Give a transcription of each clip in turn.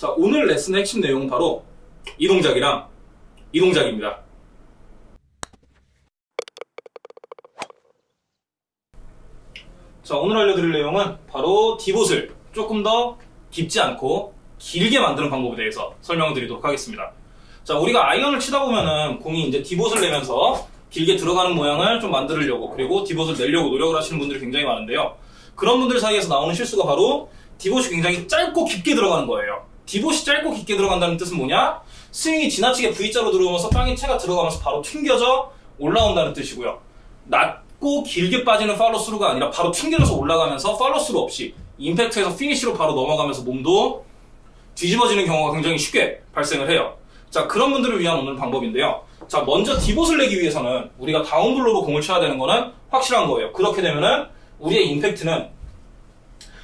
자, 오늘 레슨의 핵심 내용은 바로 이 동작이랑 이 동작입니다. 자, 오늘 알려드릴 내용은 바로 디봇을 조금 더 깊지 않고 길게 만드는 방법에 대해서 설명을 드리도록 하겠습니다. 자, 우리가 아이언을 치다 보면은 공이 이제 디봇을 내면서 길게 들어가는 모양을 좀 만들려고 그리고 디봇을 내려고 노력을 하시는 분들이 굉장히 많은데요. 그런 분들 사이에서 나오는 실수가 바로 divot이 굉장히 짧고 깊게 들어가는 거예요. divot이 짧고 깊게 들어간다는 뜻은 뭐냐? 스윙이 지나치게 V자로 들어오면서 땅에 채가 들어가면서 바로 튕겨져 올라온다는 뜻이고요. 낮고 길게 빠지는 follow-through가 아니라 바로 튕겨져서 올라가면서 follow-through 없이 임팩트에서 finish로 바로 넘어가면서 몸도 뒤집어지는 경우가 굉장히 쉽게 발생을 해요. 자, 그런 분들을 위한 오늘 방법인데요. 자, 먼저 divot을 내기 위해서는 우리가 down blow로 공을 쳐야 되는 거는 확실한 거예요. 그렇게 되면은 우리의 임팩트는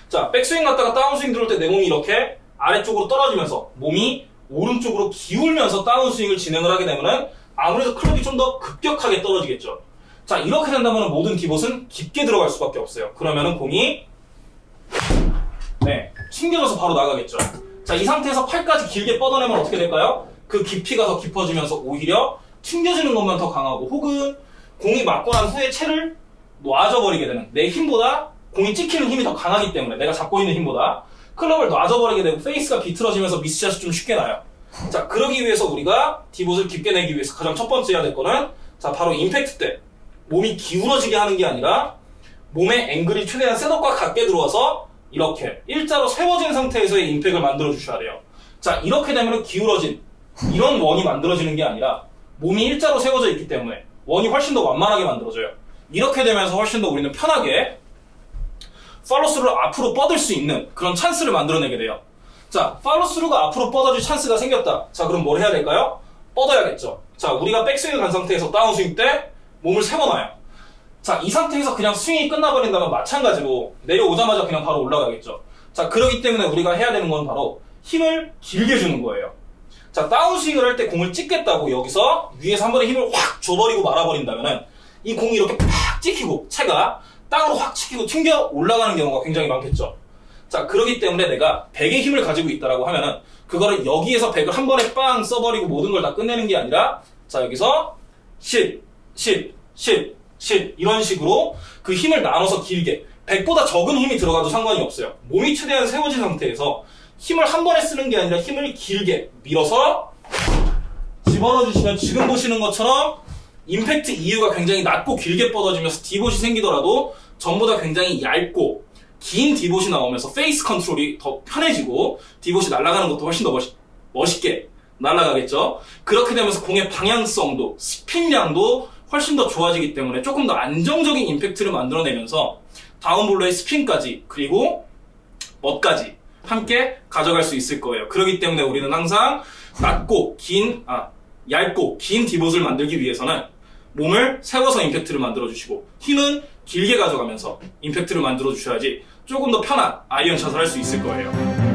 자, 백스윙 갔다가 다운스윙 들어올 때 내 몸이 이렇게 아래쪽으로 떨어지면서 몸이 오른쪽으로 기울면서 다운스윙을 진행을 하게 되면은 아무래도 클럽이 좀 더 급격하게 떨어지겠죠. 자, 이렇게 된다면 모든 디봇은 깊게 들어갈 수밖에 없어요. 그러면은 공이 네, 튕겨져서 바로 나가겠죠. 자, 이 상태에서 팔까지 길게 뻗어내면 어떻게 될까요? 그 깊이가 더 깊어지면서 오히려 튕겨지는 것만 더 강하고 혹은 공이 맞고 난 후에 채를 놔져버리게 되는 내 힘보다 공이 찍히는 힘이 더 강하기 때문에 내가 잡고 있는 힘보다 클럽을 놔져버리게 되고 face가 비틀어지면서 miss shot이 좀 쉽게 나요. 자, 그러기 위해서 우리가 divot을 깊게 내기 위해서 가장 첫 번째 해야 될 거는 자, 바로 임팩트 때 몸이 기울어지게 하는 게 아니라 몸의 앵글이 최대한 setup과 같게 들어와서 이렇게 일자로 세워진 상태에서의 impact을 만들어 주셔야 돼요. 자, 이렇게 되면 기울어진 이런 원이 만들어지는 게 아니라 몸이 일자로 세워져 있기 때문에 원이 훨씬 더 완만하게 만들어져요. 이렇게 되면서 훨씬 더 우리는 편하게 팔로스루를 앞으로 뻗을 수 있는 그런 찬스를 만들어내게 돼요. 자, 팔로스루가 앞으로 뻗어줄 찬스가 생겼다. 자, 그럼 뭘 해야 될까요? 뻗어야겠죠. 자, 우리가 백스윙을 간 상태에서 다운스윙 때 몸을 세워놔요. 자, 이 상태에서 그냥 스윙이 끝나버린다면 마찬가지로 내려오자마자 그냥 바로 올라가겠죠. 자, 그러기 때문에 우리가 해야 되는 건 바로 힘을 길게 주는 거예요. 자, 다운스윙을 할 때 공을 찍겠다고 여기서 위에서 한 번에 힘을 확 줘버리고 말아버린다면 은 이 공이 이렇게 팍 찍히고 채가 땅으로 확 찍히고 튕겨 올라가는 경우가 굉장히 많겠죠. 자, 그러기 때문에 내가 100의 힘을 가지고 있다라고 하면은 그거를 여기에서 100을 한 번에 빵 써버리고 모든 걸 다 끝내는 게 아니라 자, 여기서 10, 10, 10, 10 이런 식으로 그 힘을 나눠서 길게 100보다 적은 힘이 들어가도 상관이 없어요. 몸이 최대한 세워진 상태에서 힘을 한 번에 쓰는 게 아니라 힘을 길게 밀어서 집어넣어 주시면 지금 보시는 것처럼 임팩트 이후가 굉장히 낮고 길게 뻗어지면서 divot이 생기더라도 전부 다 굉장히 얇고 긴 divot이 나오면서 face 컨트롤이 더 편해지고 divot이 날아가는 것도 훨씬 더 멋있, 멋있게 날아가겠죠. 그렇게 되면서 공의 방향성도 스핀량도 훨씬 더 좋아지기 때문에 조금 더 안정적인 임팩트를 만들어내면서 down blow의 스핀까지 그리고 멋까지 함께 가져갈 수 있을 거예요. 그렇기 때문에 우리는 항상 낮고 긴, 아, 얇고 긴 divot을 만들기 위해서는 몸을 세워서 임팩트를 만들어 주시고 힘은 길게 가져가면서 임팩트를 만들어 주셔야지 조금 더 편한 아이언 샷을 할 수 있을 거예요.